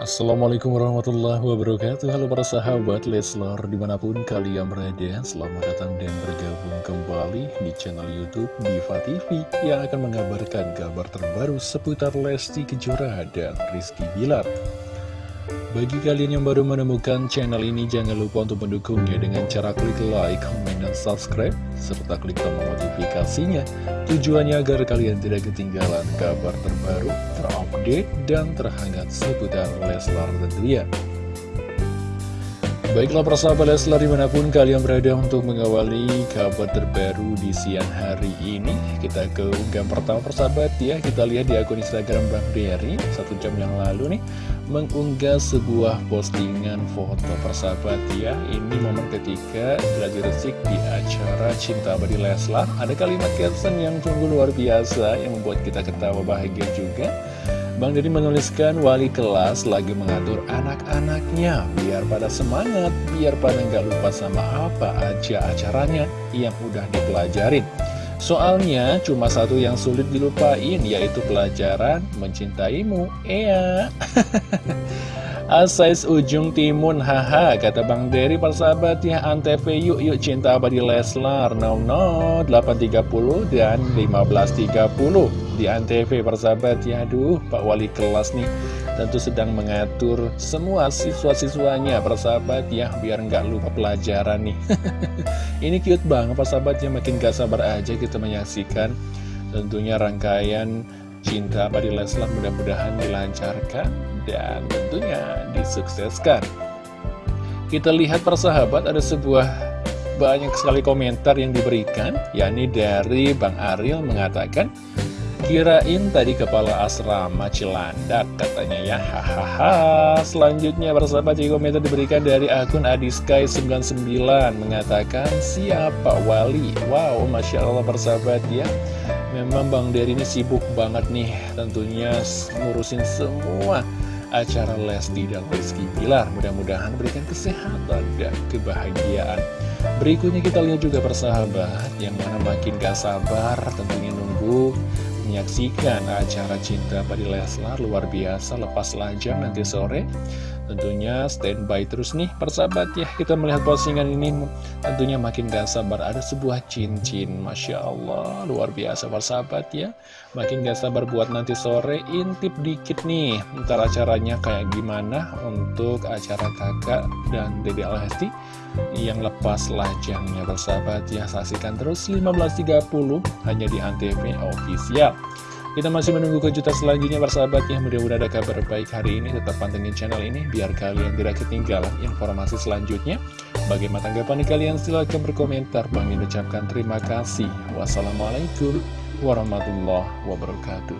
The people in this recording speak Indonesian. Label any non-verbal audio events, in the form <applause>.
Assalamualaikum warahmatullahi wabarakatuh. Halo para sahabat Leslar Di mana pun kalian berada Selamat datang dan bergabung kembali Di channel Youtube Diva TV Yang akan mengabarkan kabar terbaru Seputar Lesti Kejora dan Rizky Bilar bagi kalian yang baru menemukan channel ini, jangan lupa untuk mendukungnya dengan cara klik like, comment, dan subscribe, serta klik tombol notifikasinya. Tujuannya agar kalian tidak ketinggalan kabar terbaru, terupdate, dan terhangat seputar Leslar tentunya. Baiklah persahabat Leslar di mana pun kalian berada untuk mengawali kabar terbaru di siang hari ini Kita ke unggahan pertama persahabat ya. Kita lihat di akun Instagram Bang Berry Satu jam yang lalu nih Mengunggah sebuah postingan foto persahabat ya. Ini momen ketika Gladi Resik di acara Cinta Abadi Leslar. Ada kalimat caption yang sungguh luar biasa Yang membuat kita ketawa bahagia juga Bang Deddy menuliskan wali kelas lagi mengatur anak-anaknya biar pada semangat, biar pada nggak lupa sama apa aja acaranya yang udah dipelajarin. Soalnya cuma satu yang sulit dilupain yaitu pelajaran mencintaimu. Iya. <laughs> Asais ujung timun haha kata Bang Dery persahabat ya Antv yuk yuk cinta abadi Leslar no no 830 dan 1530 di Antv persahabat ya aduh Pak Wali kelas nih tentu sedang mengatur semua siswa-siswanya persahabat ya biar nggak lupa pelajaran nih. <laughs> Ini cute banget persahabat ya makin gak sabar aja kita menyaksikan tentunya rangkaian cinta abadi Leslar mudah-mudahan dilancarkan dan tentunya disukseskan. Kita lihat persahabat ada sebuah banyak sekali komentar yang diberikan, yakni dari Bang Ariel mengatakan, Kirain tadi kepala asrama Cilandak katanya ya. Hahaha. Selanjutnya persahabat di komentar diberikan dari akun Adiskai99 Mengatakan siapa wali? Wow Masya Allah persahabat ya Memang Bang Dery ini sibuk banget nih Tentunya ngurusin semua acara Lesti dan Rizky Bilar. Mudah-mudahan berikan kesehatan dan kebahagiaan. Berikutnya kita lihat juga persahabat yang mana makin gak sabar tentunya nunggu menyaksikan acara cinta pada Leslar luar biasa lepas lajang nanti sore. Tentunya standby terus nih persahabat ya Kita melihat postingan ini. Tentunya makin gak sabar Ada sebuah cincin Masya Allah luar biasa persahabat ya. Makin gak sabar buat nanti sore Intip dikit nih Ntar acaranya kayak gimana Untuk acara kakak dan Dede Alhesti Yang lepas lajangnya persahabat ya. Saksikan terus 15.30 Hanya di Antv official kita masih menunggu kejutan selanjutnya persahabat ya Mudah-mudahan ada kabar baik hari ini. Tetap pantengin channel ini Biar kalian tidak ketinggalan informasi selanjutnya. Bagaimana tanggapan kalian? Silahkan berkomentar. Bang ucapkan terima kasih. Wassalamualaikum warahmatullahi wabarakatuh